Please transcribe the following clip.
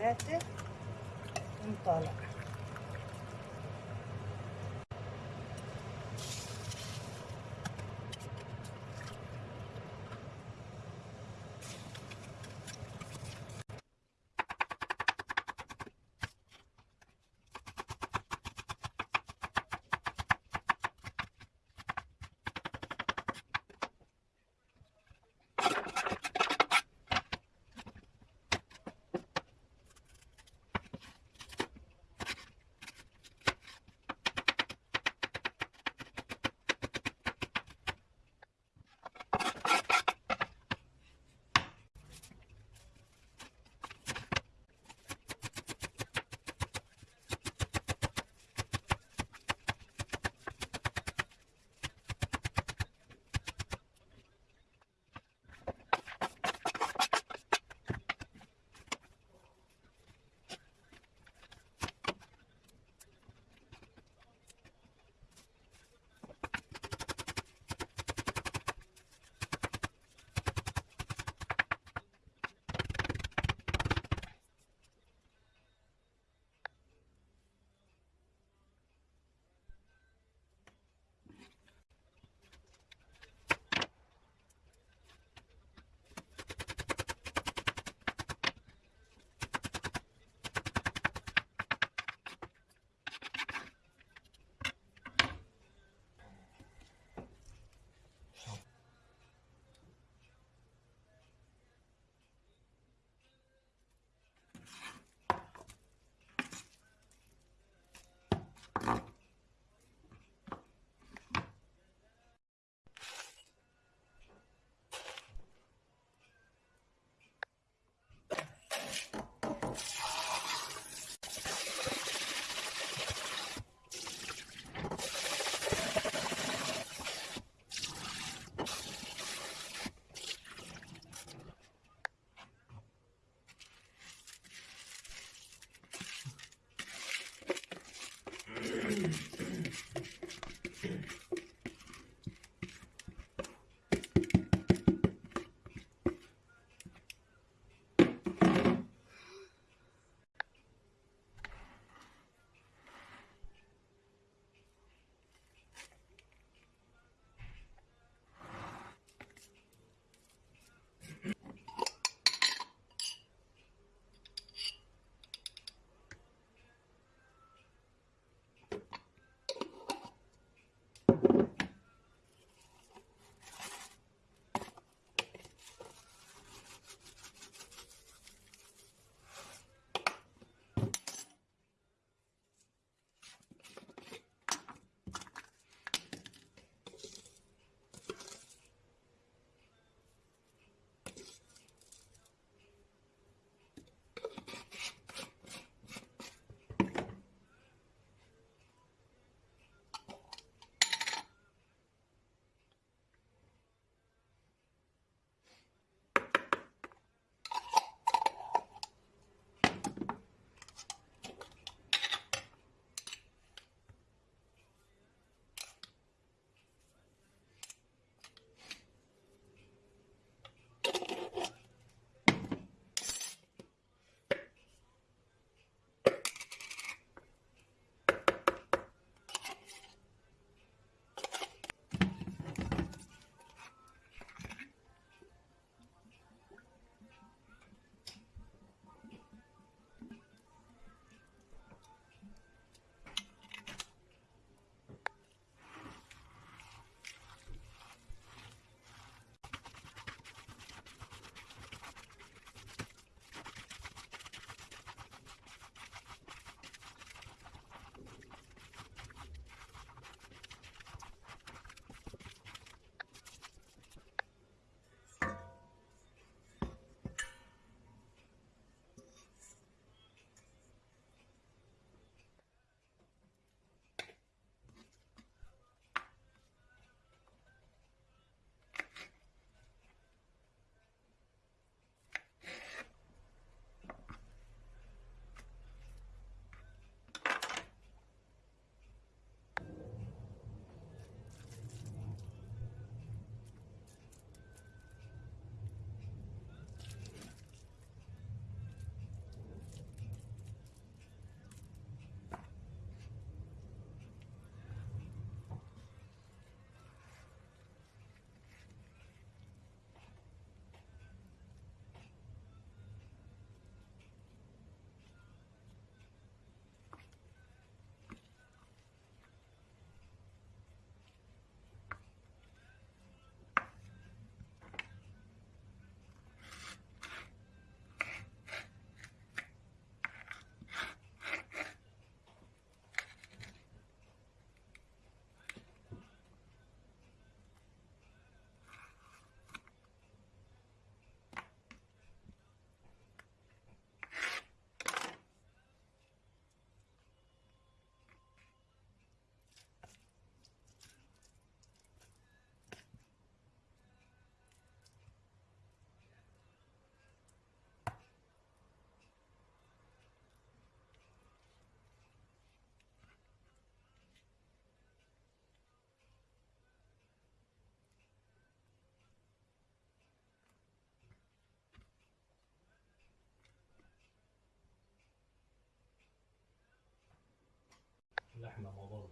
Leite, um tólogo. إحنا موضوع